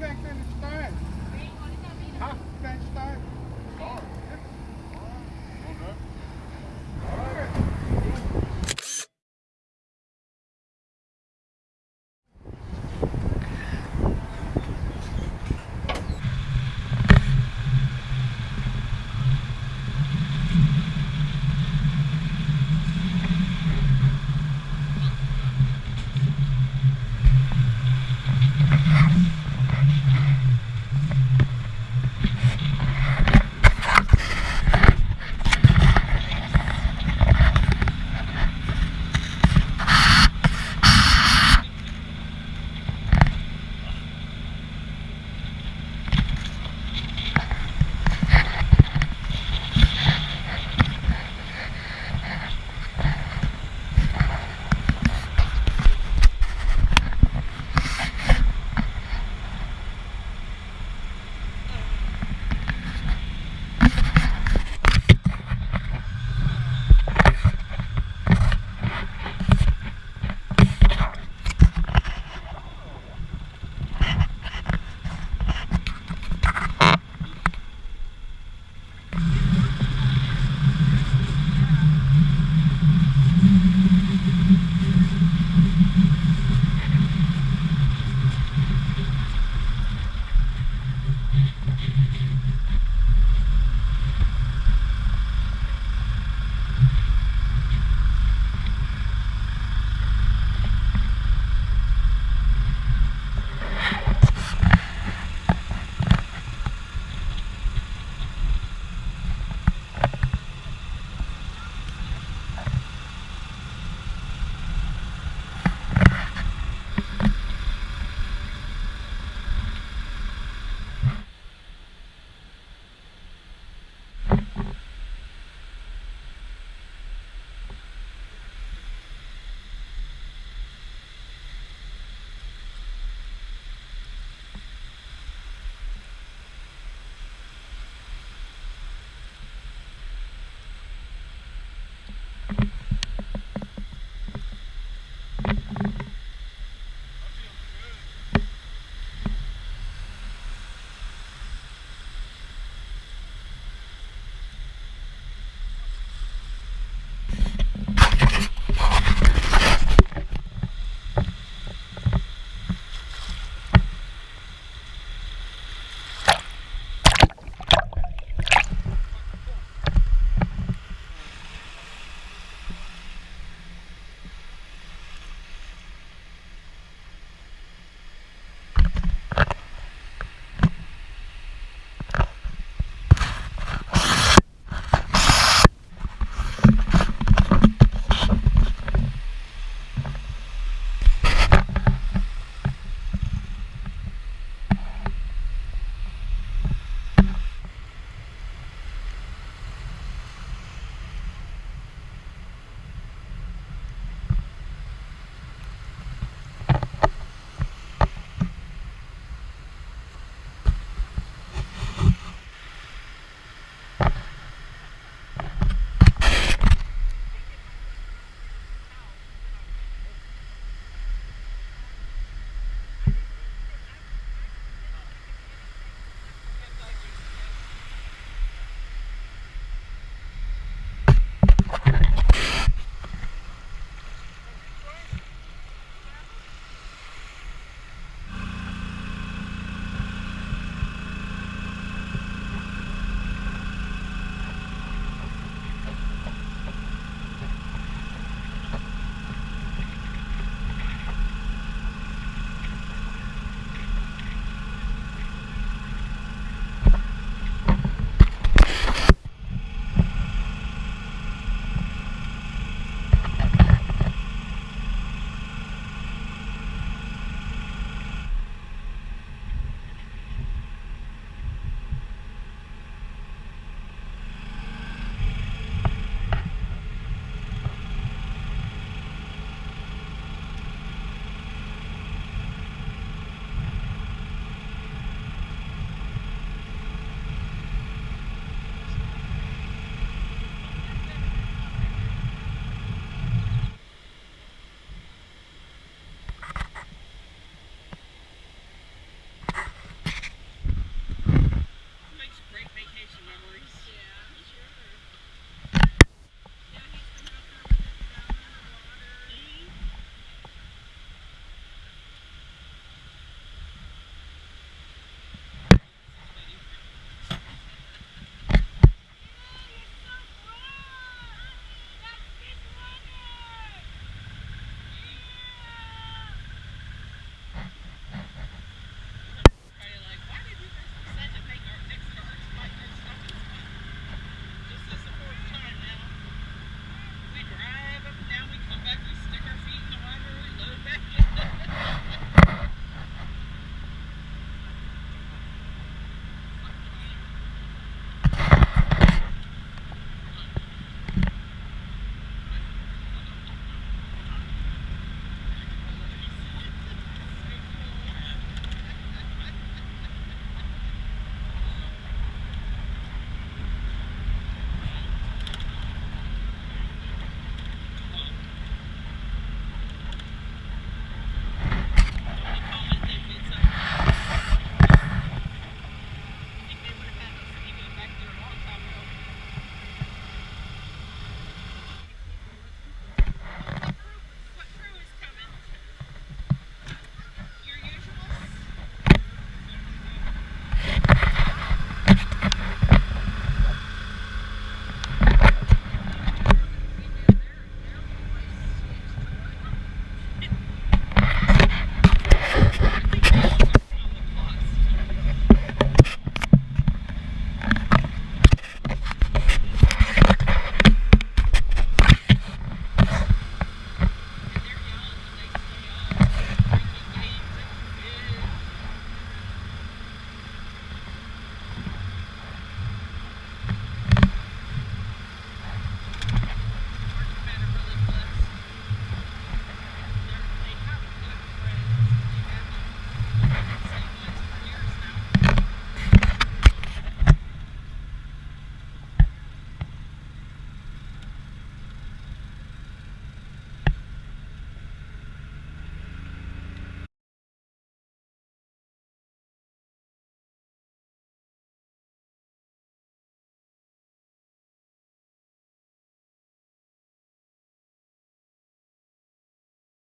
can't understand.